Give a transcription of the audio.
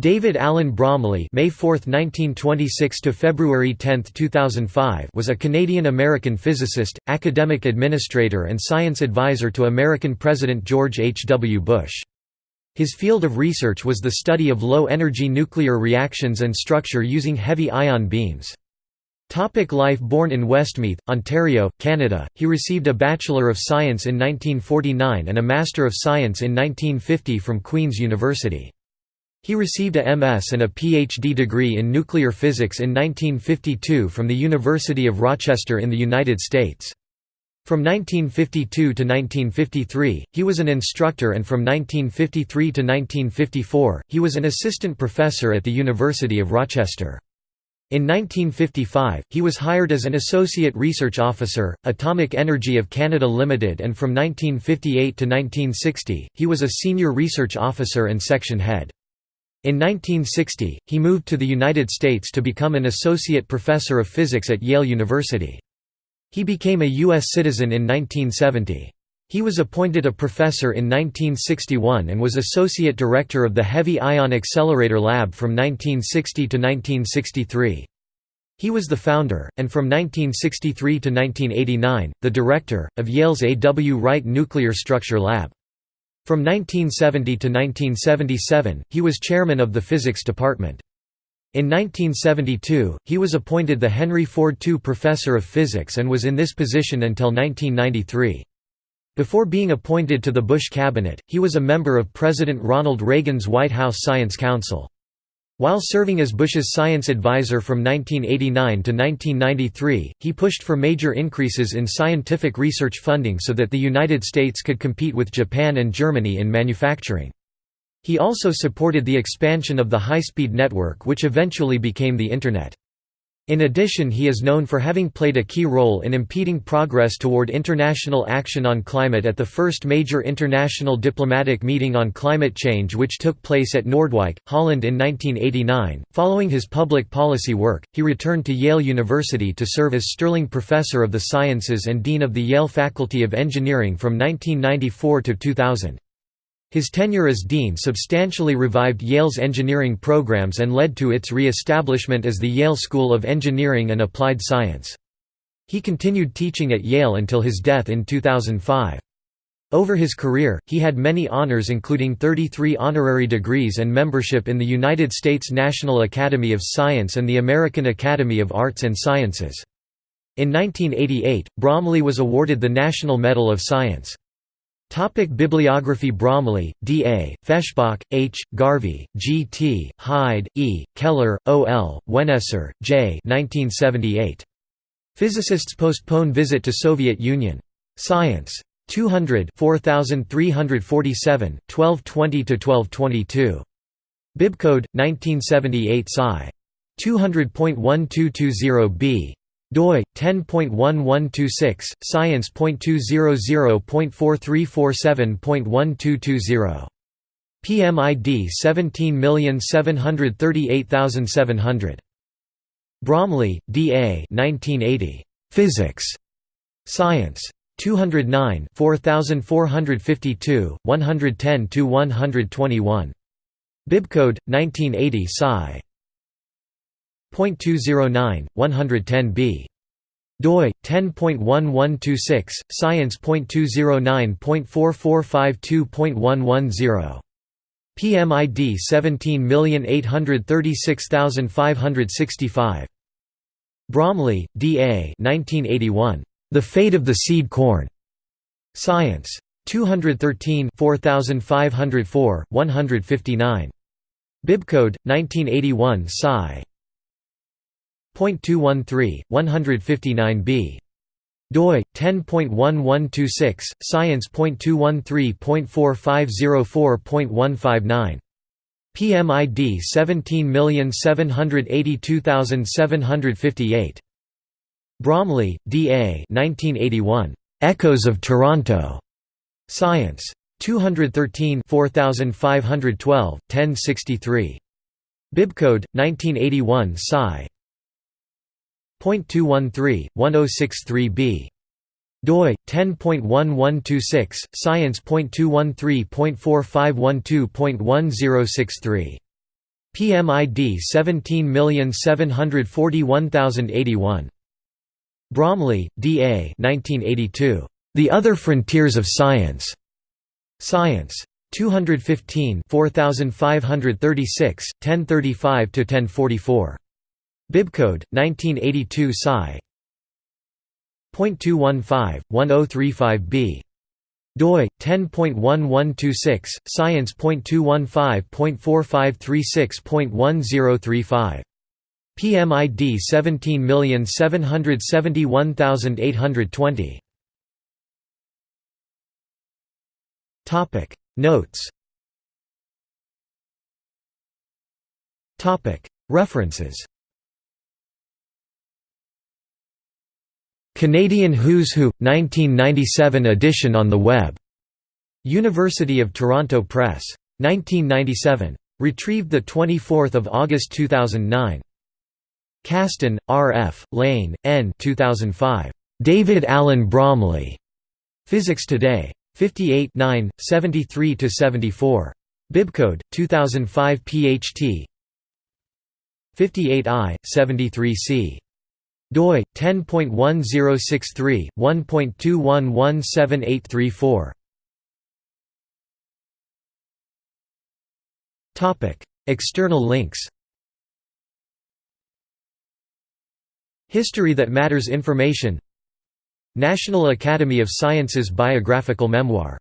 David Allen Bromley May 4, 1926 to February 10, 2005 was a Canadian-American physicist, academic administrator and science advisor to American President George H. W. Bush. His field of research was the study of low-energy nuclear reactions and structure using heavy ion beams. Topic life Born in Westmeath, Ontario, Canada, he received a Bachelor of Science in 1949 and a Master of Science in 1950 from Queen's University. He received a MS and a PhD degree in nuclear physics in 1952 from the University of Rochester in the United States. From 1952 to 1953, he was an instructor and from 1953 to 1954, he was an assistant professor at the University of Rochester. In 1955, he was hired as an Associate Research Officer, Atomic Energy of Canada Limited and from 1958 to 1960, he was a Senior Research Officer and Section Head. In 1960, he moved to the United States to become an associate professor of physics at Yale University. He became a U.S. citizen in 1970. He was appointed a professor in 1961 and was associate director of the Heavy Ion Accelerator Lab from 1960 to 1963. He was the founder, and from 1963 to 1989, the director, of Yale's A. W. Wright Nuclear Structure Lab. From 1970 to 1977, he was chairman of the physics department. In 1972, he was appointed the Henry Ford II Professor of Physics and was in this position until 1993. Before being appointed to the Bush cabinet, he was a member of President Ronald Reagan's White House Science Council. While serving as Bush's science advisor from 1989 to 1993, he pushed for major increases in scientific research funding so that the United States could compete with Japan and Germany in manufacturing. He also supported the expansion of the high-speed network which eventually became the Internet. In addition he is known for having played a key role in impeding progress toward international action on climate at the first major international diplomatic meeting on climate change which took place at Noordwijk, Holland in 1989. Following his public policy work, he returned to Yale University to serve as Sterling Professor of the Sciences and Dean of the Yale Faculty of Engineering from 1994 to 2000. His tenure as dean substantially revived Yale's engineering programs and led to its re-establishment as the Yale School of Engineering and Applied Science. He continued teaching at Yale until his death in 2005. Over his career, he had many honors including 33 honorary degrees and membership in the United States National Academy of Science and the American Academy of Arts and Sciences. In 1988, Bromley was awarded the National Medal of Science. Topic Bibliography Bromley, D. A., Feshbach, H., Garvey, G. T., Hyde, E., Keller, O. L., Weneser, J. 1978. Physicists postpone visit to Soviet Union. Science. 200 4347, 1220–1222. Bibcode, 1978 Sci. 200.1220b doi 10.1126 science.200.4347.1220 PMID 17738700 Bromley, D. A. 1980. Physics. Science. 209 4452, 110–121. Bibcode, 1980 Sci. 0.209, 110b. doi 10.1126 science.209.4452.110 PMID 17836565 Bromley, D. A. 1981. The Fate of the Seed Corn. Science. 213 4504, 159. Bibcode, 1981 Sci. 0.213, 159b. doi 10.1126 science.213.4504.159 PMID 17782758 Bromley, D. A. 1981. Echoes of Toronto. Science. 213 4512, 1063. Bibcode, 1981 Sci. 0.213, 1063b. doi 10.1126 science.213.4512.1063 PMID 17741081. Bromley, D. A. 1982. The Other Frontiers of Science. Science. 215 4536, 1035–1044. Bibcode, 1982 Sci. .215, 1035b doi 10.1126 science.215.4536.1035 PMID 17771820 Topic. Notes. Topic. References Canadian Who's Who, 1997 edition on the web. University of Toronto Press. 1997. Retrieved 24 August 2009. Casten, R. F., Lane, N. 2005. David Allen Bromley. Physics Today. 58 9, 73–74. Bibcode, 2005 PHT 58i, 73c doi 10.1063 1.21178834 topic external links. History that matters information. National Academy of Sciences biographical memoir